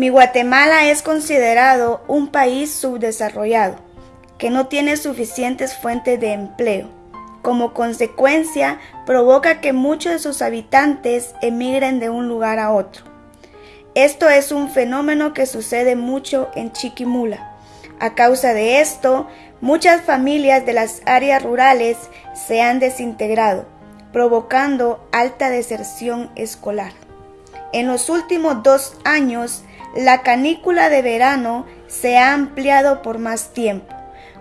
Mi Guatemala es considerado un país subdesarrollado, que no tiene suficientes fuentes de empleo. Como consecuencia, provoca que muchos de sus habitantes emigren de un lugar a otro. Esto es un fenómeno que sucede mucho en Chiquimula. A causa de esto, muchas familias de las áreas rurales se han desintegrado, provocando alta deserción escolar. En los últimos dos años, la canícula de verano se ha ampliado por más tiempo,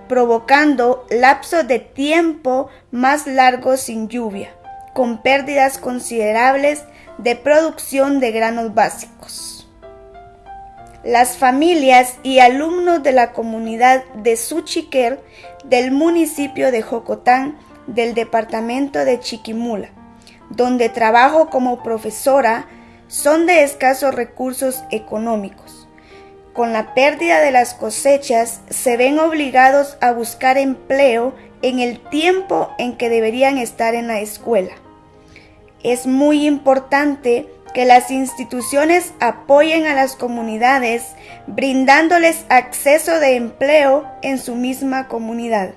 provocando lapsos de tiempo más largos sin lluvia, con pérdidas considerables de producción de granos básicos. Las familias y alumnos de la comunidad de Suchiquer del municipio de Jocotán del departamento de Chiquimula, donde trabajo como profesora, son de escasos recursos económicos. Con la pérdida de las cosechas se ven obligados a buscar empleo en el tiempo en que deberían estar en la escuela. Es muy importante que las instituciones apoyen a las comunidades brindándoles acceso de empleo en su misma comunidad.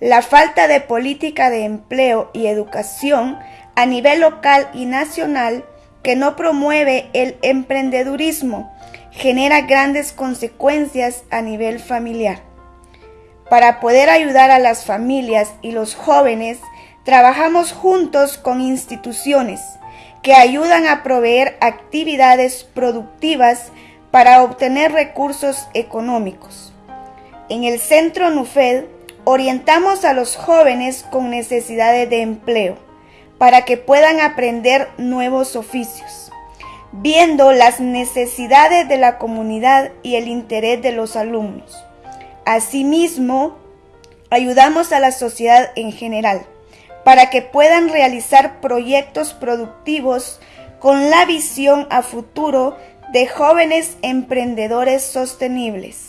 La falta de política de empleo y educación a nivel local y nacional que no promueve el emprendedurismo genera grandes consecuencias a nivel familiar. Para poder ayudar a las familias y los jóvenes, trabajamos juntos con instituciones que ayudan a proveer actividades productivas para obtener recursos económicos. En el Centro NUFED orientamos a los jóvenes con necesidades de empleo para que puedan aprender nuevos oficios, viendo las necesidades de la comunidad y el interés de los alumnos. Asimismo, ayudamos a la sociedad en general para que puedan realizar proyectos productivos con la visión a futuro de jóvenes emprendedores sostenibles.